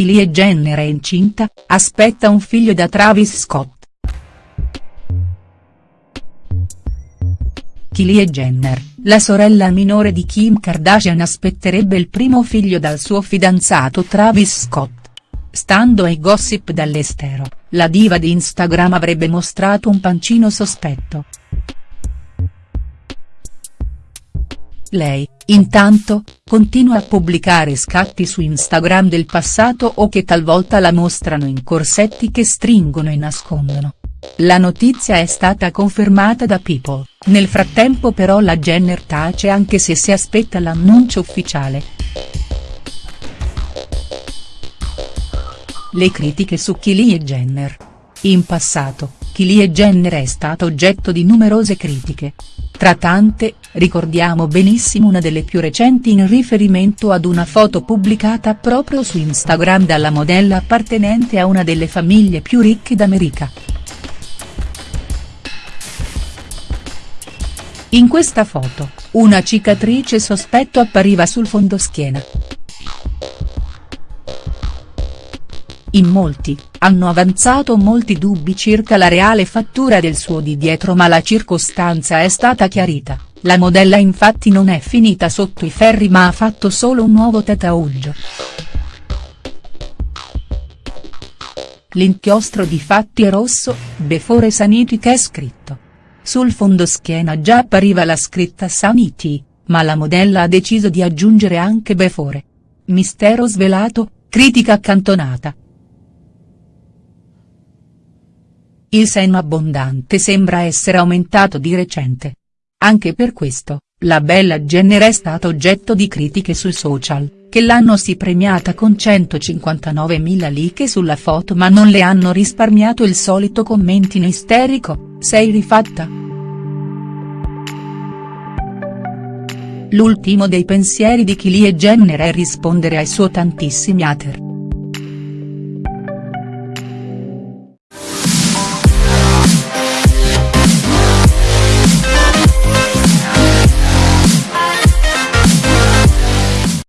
Kylie Jenner è incinta, aspetta un figlio da Travis Scott. Kylie Jenner, la sorella minore di Kim Kardashian aspetterebbe il primo figlio dal suo fidanzato Travis Scott. Stando ai gossip dall'estero, la diva di Instagram avrebbe mostrato un pancino sospetto. Lei, intanto, continua a pubblicare scatti su Instagram del passato o che talvolta la mostrano in corsetti che stringono e nascondono. La notizia è stata confermata da People, nel frattempo però la Jenner tace anche se si aspetta l'annuncio ufficiale. Le critiche su Kylie Jenner. In passato, Kylie Jenner è stata oggetto di numerose critiche. Tra tante, ricordiamo benissimo una delle più recenti in riferimento ad una foto pubblicata proprio su Instagram dalla modella appartenente a una delle famiglie più ricche d'America. In questa foto, una cicatrice sospetto appariva sul fondoschiena. In molti, hanno avanzato molti dubbi circa la reale fattura del suo di dietro ma la circostanza è stata chiarita, la modella infatti non è finita sotto i ferri ma ha fatto solo un nuovo tatuaggio. L'inchiostro di fatti è rosso, before saniti che è scritto. Sul fondoschiena già appariva la scritta Sanity, ma la modella ha deciso di aggiungere anche Before. Mistero svelato, critica accantonata. Il seno abbondante sembra essere aumentato di recente. Anche per questo, la bella Jenner è stata oggetto di critiche sui social, che l'hanno si premiata con 159.000 like sulla foto ma non le hanno risparmiato il solito commentino isterico, sei rifatta?. L'ultimo dei pensieri di Kylie Jenner è rispondere ai suoi tantissimi hater.